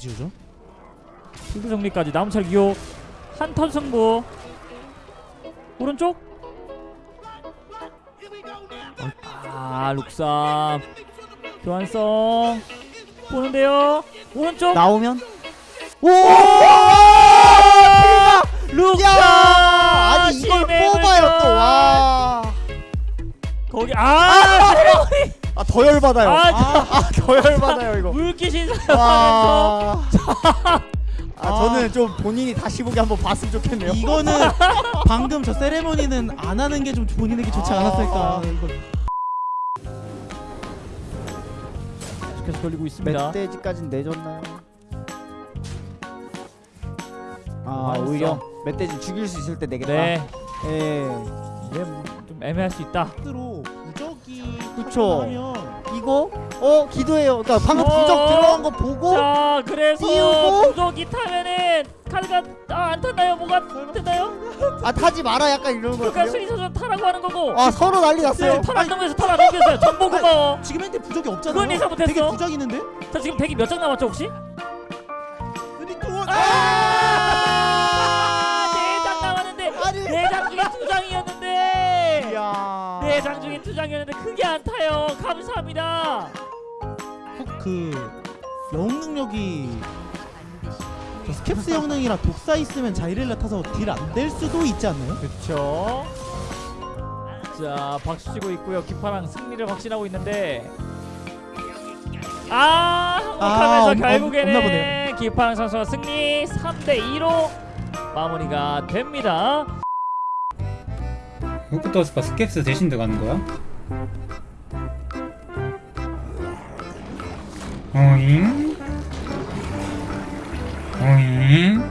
지우죠? 필드 정리까지. 남철 기호. 한턴 승부. 오른쪽? 아 룩삼. 교환성. 보는데요. 오른쪽? 나오면? 오! 룩삼! 야! 아니 이걸 뽑아요 불멸. 또 와. 거기 아! 아 더 열받아요. 아, 아, 더 열받아요 이거. 물기 신사하면서 와. 아, 아. 저는 좀 본인이 다시 보기 한번 봤으면 좋겠네요. 이거는 방금 저 세레머니는 안 하는 게 좀 본인에게 좋지 않았을까 아. 이거 계속 돌리고 있습니다 멧돼지까진 내줬나요? 아 완성. 오히려 멧돼지 죽일 수 있을 때 내겠다. 네 예. 이제 뭐좀 애매할 수 있다 스스로 무적이 그쵸. 하면 이거 어 기도해요. 그러니까 방금 어. 부적 들어간 거 보고 자 그래서 띄우고? 부족이 타면은 카드가 아, 안 탔나요? 뭐가 뜨나요? 아 타지 마라 약간 이런 그러니까 거예요. 수리사전 타라고 하는 거고 아 서로 난리 났어요. 네, 털안 넘겨서 털안 넘겼어요 전보 고마워 지금 현재 부적이 그건 없잖아요 예상 못했어. 되게 부적 있는데? 자 지금 덱이 몇장 남았죠 혹시? 근데 또 아! 네장 남았는데 아니. 네장 중에 두 장이었는데 이야. 네장 중에 두 장이었는데 크게 안 타요 감사합니다 그 영웅 능력이 저 스캡스 영능이랑 독사 있으면 자이렐라 타서 딜 안 될 수도 있지 않나요? 그쵸 자 박수 치고 있고요 기파랑 승리를 확신하고 있는데 아 아, 항복하면서 없나 결국에는. 기파랑 선수가 승리 3대2로 마무리가 됩니다 후프터스가 스캡스 대신 들어가는 거야? 오잉? 오잉?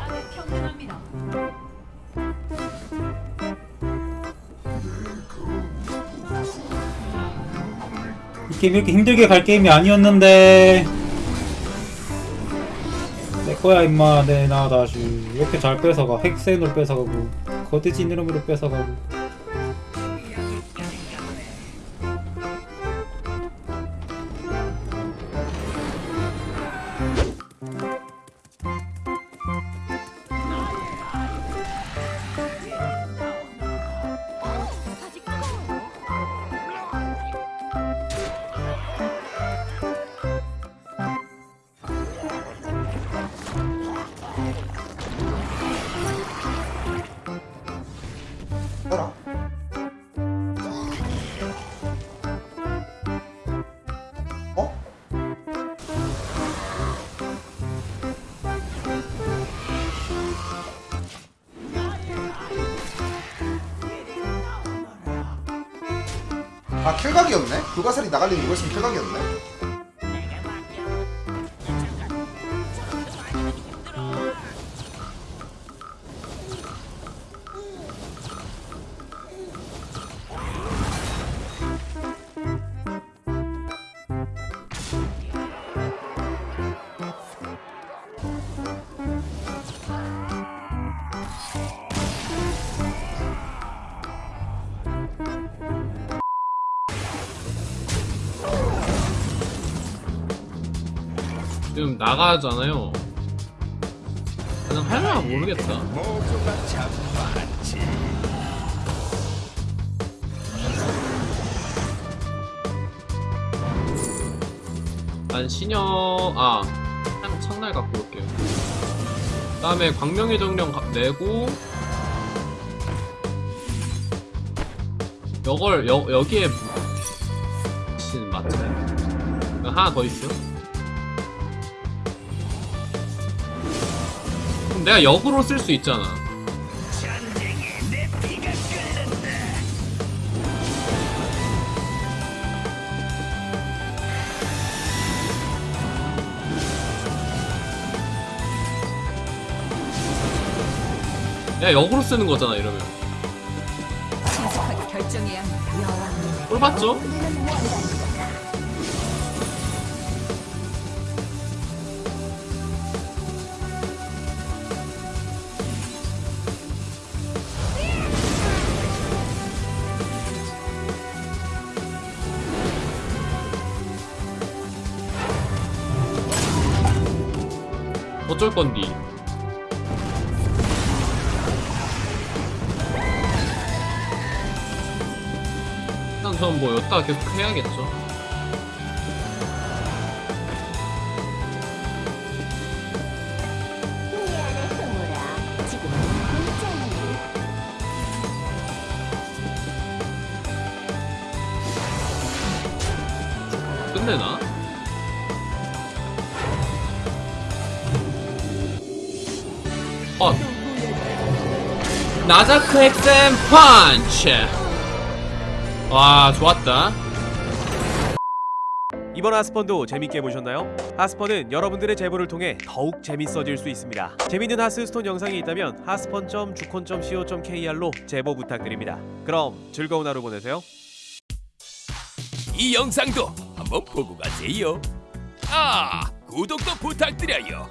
아래 평등합니다. 이 게임 이렇게 힘들게 갈 게임이 아니었는데 내 거야 임마. 내 나 다시 이렇게 잘 뺏어가. 핵센으로 뺏어가고 거대진 이름으로 뺏어가고 아 킬각이었네? 불가사리 나갈린 이거 있으면 킬각이었네? 지금 나가잖아요. 그냥 할라 모르겠다. 난 신여 아한 창날 갖고 올게요. 그 다음에 광명의 정령 가- 내고 여걸 여 여기에 신 맞죠? 하나 더 있어. 그 내가 역으로 쓸 수 있잖아. 내가 역으로 쓰는 거잖아 이러면. 꼴 봤죠? 어쩔 건디 일단 전 뭐 여따 계속 해야겠죠 끝내나? 어 나자크 엑셈 펀치 와 좋았다 이번 하스펀도 재밌게 보셨나요? 하스펀은 여러분들의 제보를 통해 더욱 재밌어질 수 있습니다. 재밌는 하스스톤 영상이 있다면 하스펀.주콘.co.kr로 제보 부탁드립니다. 그럼 즐거운 하루 보내세요. 이 영상도 한번 보고 가세요. 아, 구독도 부탁드려요.